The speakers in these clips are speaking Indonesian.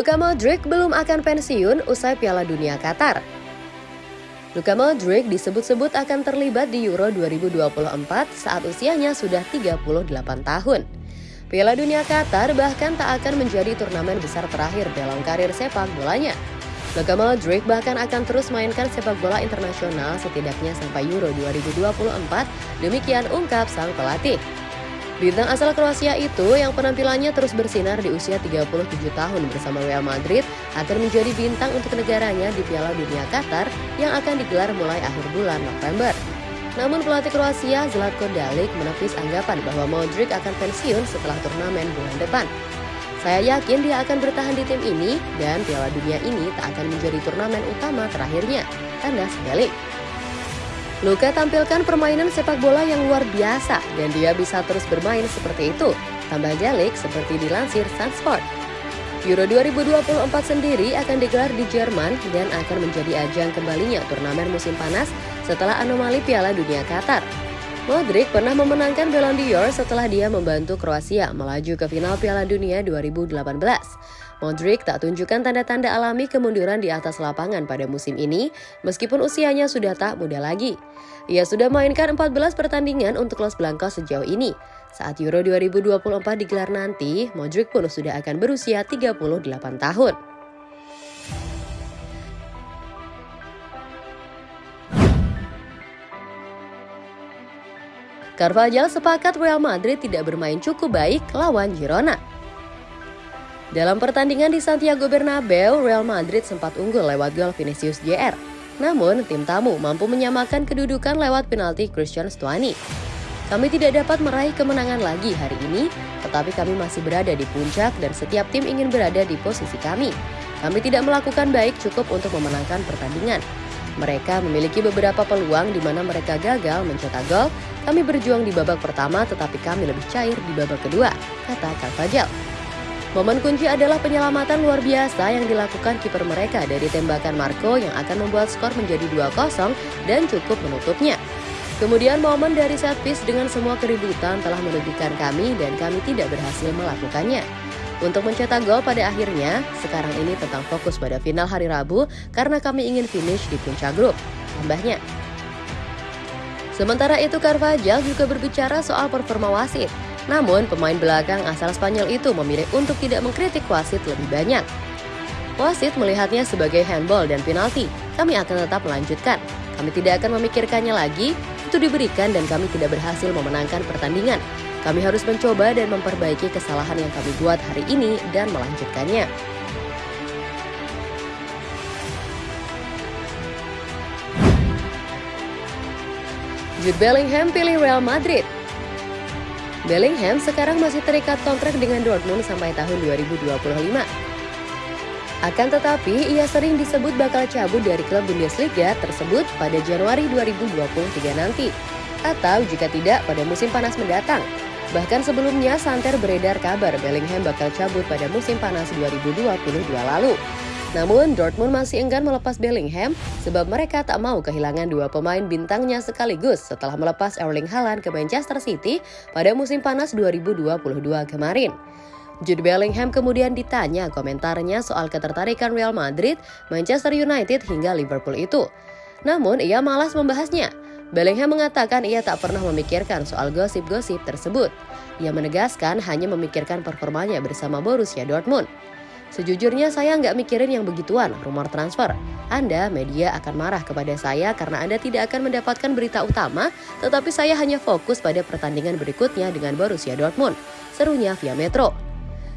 Luka Modric belum akan pensiun usai Piala Dunia Qatar. Luka Modric disebut-sebut akan terlibat di Euro 2024 saat usianya sudah 38 tahun. Piala Dunia Qatar bahkan tak akan menjadi turnamen besar terakhir dalam karir sepak bolanya. Luka Modric bahkan akan terus mainkan sepak bola internasional setidaknya sampai Euro 2024, demikian ungkap sang pelatih. Bintang asal Kroasia itu yang penampilannya terus bersinar di usia 37 tahun bersama Real Madrid akan menjadi bintang untuk negaranya di Piala Dunia Qatar yang akan digelar mulai akhir bulan November. Namun pelatih Kroasia Zlatko Dalic menepis anggapan bahwa Modric akan pensiun setelah turnamen bulan depan. Saya yakin dia akan bertahan di tim ini dan Piala Dunia ini tak akan menjadi turnamen utama terakhirnya, tanda Dalic. Luka tampilkan permainan sepak bola yang luar biasa dan dia bisa terus bermain seperti itu, tambah Jalik seperti dilansir Sunsport. Euro 2024 sendiri akan digelar di Jerman dan akan menjadi ajang kembalinya turnamen musim panas setelah anomali Piala Dunia Qatar. Modric pernah memenangkan Ballon d'Or setelah dia membantu Kroasia melaju ke final Piala Dunia 2018. Modric tak tunjukkan tanda-tanda alami kemunduran di atas lapangan pada musim ini, meskipun usianya sudah tak muda lagi. Ia sudah mainkan 14 pertandingan untuk Los Blancos sejauh ini. Saat Euro 2024 digelar nanti, Modric pun sudah akan berusia 38 tahun. Carvajal sepakat Real Madrid tidak bermain cukup baik lawan Girona. Dalam pertandingan di Santiago Bernabeu, Real Madrid sempat unggul lewat gol Vinicius Jr. Namun, tim tamu mampu menyamakan kedudukan lewat penalti Christian Stuani. Kami tidak dapat meraih kemenangan lagi hari ini, tetapi kami masih berada di puncak dan setiap tim ingin berada di posisi kami. Kami tidak melakukan baik cukup untuk memenangkan pertandingan. Mereka memiliki beberapa peluang di mana mereka gagal mencetak gol. Kami berjuang di babak pertama tetapi kami lebih cair di babak kedua, kata Carvajal. Momen kunci adalah penyelamatan luar biasa yang dilakukan kiper mereka dari tembakan Marco yang akan membuat skor menjadi 2-0 dan cukup menutupnya. Kemudian momen dari set piece dengan semua keributan telah merugikan kami dan kami tidak berhasil melakukannya. Untuk mencetak gol pada akhirnya, sekarang ini tentang fokus pada final hari Rabu karena kami ingin finish di puncak grup, tambahnya. Sementara itu Carvajal juga berbicara soal performa wasit. Namun, pemain belakang asal Spanyol itu memilih untuk tidak mengkritik wasit lebih banyak. Wasit melihatnya sebagai handball dan penalti. Kami akan tetap melanjutkan. Kami tidak akan memikirkannya lagi. Itu diberikan dan kami tidak berhasil memenangkan pertandingan. Kami harus mencoba dan memperbaiki kesalahan yang kami buat hari ini dan melanjutkannya. Jude Bellingham pilih Real Madrid Bellingham sekarang masih terikat kontrak dengan Dortmund sampai tahun 2025. Akan tetapi, ia sering disebut bakal cabut dari klub Bundesliga tersebut pada Januari 2023 nanti. Atau jika tidak, pada musim panas mendatang. Bahkan sebelumnya, santer beredar kabar Bellingham bakal cabut pada musim panas 2022 lalu. Namun, Dortmund masih enggan melepas Bellingham sebab mereka tak mau kehilangan dua pemain bintangnya sekaligus setelah melepas Erling Haaland ke Manchester City pada musim panas 2022 kemarin. Jude Bellingham kemudian ditanya komentarnya soal ketertarikan Real Madrid, Manchester United hingga Liverpool itu. Namun, ia malas membahasnya. Bellingham mengatakan ia tak pernah memikirkan soal gosip-gosip tersebut. Ia menegaskan hanya memikirkan performanya bersama Borussia Dortmund. Sejujurnya saya nggak mikirin yang begituan, rumor transfer. Anda, media akan marah kepada saya karena Anda tidak akan mendapatkan berita utama, tetapi saya hanya fokus pada pertandingan berikutnya dengan Borussia Dortmund. Serunya via Metro.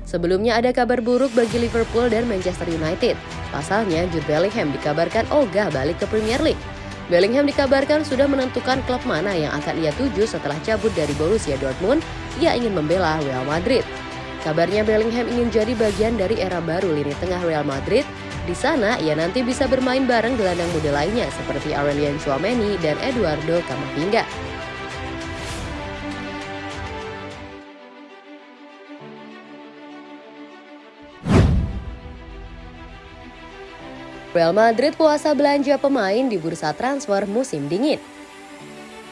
Sebelumnya ada kabar buruk bagi Liverpool dan Manchester United. Pasalnya, Jude Bellingham dikabarkan ogah balik ke Premier League. Bellingham dikabarkan sudah menentukan klub mana yang akan ia tuju setelah cabut dari Borussia Dortmund. Ia ingin membela Real Madrid. Kabarnya Bellingham ingin jadi bagian dari era baru lini tengah Real Madrid. Di sana, ia nanti bisa bermain bareng gelandang muda lainnya seperti Aurelian Chouameni dan Eduardo Camavinga. Real Madrid puasa belanja pemain di bursa transfer musim dingin.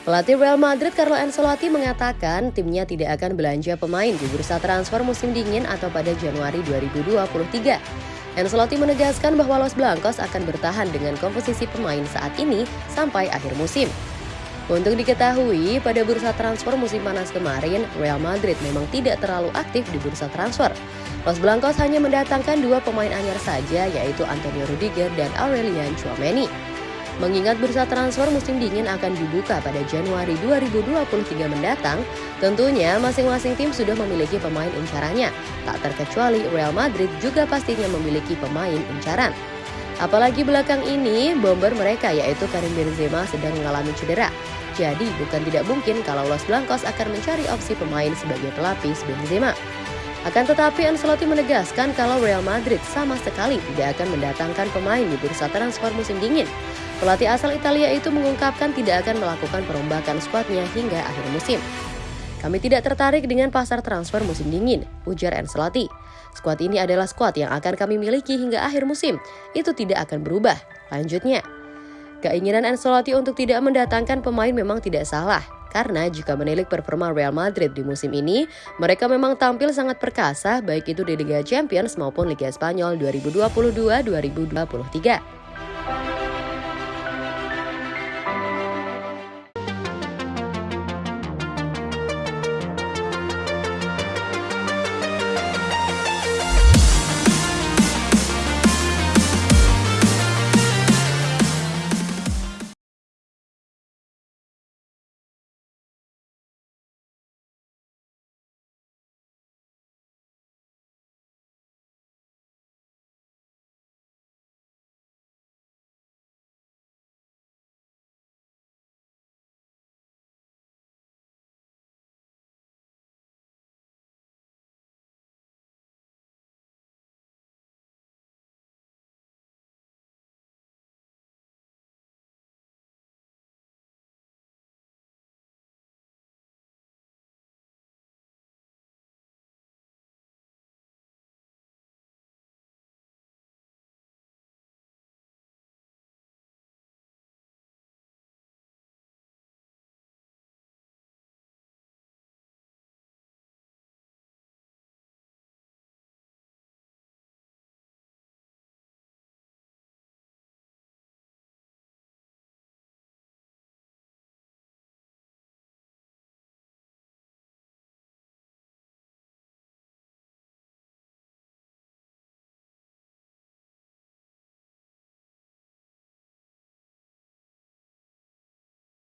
Pelatih Real Madrid Carlo Ancelotti mengatakan timnya tidak akan belanja pemain di bursa transfer musim dingin atau pada Januari 2023. Ancelotti menegaskan bahwa Los Blancos akan bertahan dengan komposisi pemain saat ini sampai akhir musim. Untuk diketahui, pada bursa transfer musim panas kemarin, Real Madrid memang tidak terlalu aktif di bursa transfer. Los Blancos hanya mendatangkan dua pemain anyar saja, yaitu Antonio Rudiger dan Aurelian Chouameni. Mengingat bursa transfer musim dingin akan dibuka pada Januari 2023 mendatang, tentunya masing-masing tim sudah memiliki pemain incarannya. Tak terkecuali Real Madrid juga pastinya memiliki pemain incaran. Apalagi belakang ini, bomber mereka yaitu Karim Benzema sedang mengalami cedera. Jadi bukan tidak mungkin kalau Los Blancos akan mencari opsi pemain sebagai pelapis Benzema. Akan tetapi Ancelotti menegaskan kalau Real Madrid sama sekali tidak akan mendatangkan pemain di bursa transfer musim dingin. Pelatih asal Italia itu mengungkapkan tidak akan melakukan perombakan skuadnya hingga akhir musim. Kami tidak tertarik dengan pasar transfer musim dingin, ujar Ancelotti. Skuad ini adalah skuad yang akan kami miliki hingga akhir musim. Itu tidak akan berubah. Lanjutnya, keinginan Ancelotti untuk tidak mendatangkan pemain memang tidak salah. Karena jika menilik performa Real Madrid di musim ini, mereka memang tampil sangat perkasa baik itu di Liga Champions maupun Liga Spanyol 2022-2023.